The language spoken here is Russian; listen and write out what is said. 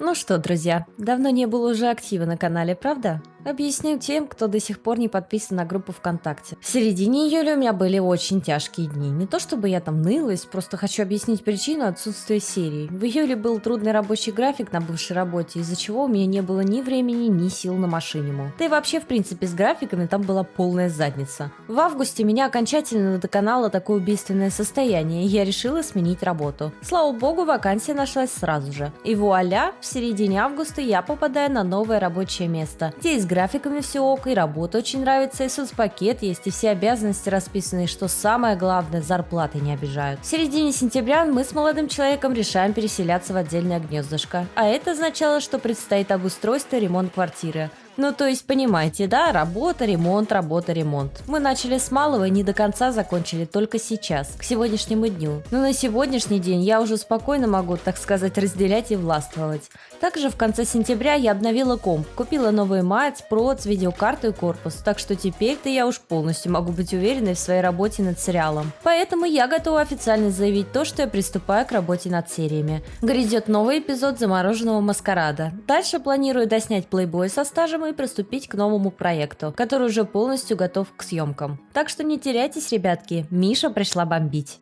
Ну что, друзья, давно не было уже актива на канале, правда? Объясню тем, кто до сих пор не подписан на группу ВКонтакте. В середине июля у меня были очень тяжкие дни. Не то чтобы я там нылась, просто хочу объяснить причину отсутствия серии. В июле был трудный рабочий график на бывшей работе, из-за чего у меня не было ни времени, ни сил на машиниму. Да и вообще, в принципе, с графиками там была полная задница. В августе меня окончательно доконало такое убийственное состояние, и я решила сменить работу. Слава богу, вакансия нашлась сразу же. И вуаля, в середине августа я попадаю на новое рабочее место, где из графиками все ок, и работа очень нравится, и соцпакет есть, и все обязанности расписаны, и что самое главное, зарплаты не обижают. В середине сентября мы с молодым человеком решаем переселяться в отдельное гнездышко, а это означало, что предстоит обустройство и ремонт квартиры. Ну, то есть, понимаете, да, работа, ремонт, работа, ремонт. Мы начали с малого и не до конца закончили только сейчас, к сегодняшнему дню. Но на сегодняшний день я уже спокойно могу, так сказать, разделять и властвовать. Также в конце сентября я обновила комп, купила новый мать, проц, видеокарту и корпус, так что теперь-то я уж полностью могу быть уверенной в своей работе над сериалом. Поэтому я готова официально заявить то, что я приступаю к работе над сериями. Грядет новый эпизод «Замороженного маскарада». Дальше планирую доснять плейбой со стажем и приступить к новому проекту, который уже полностью готов к съемкам. Так что не теряйтесь, ребятки, Миша пришла бомбить.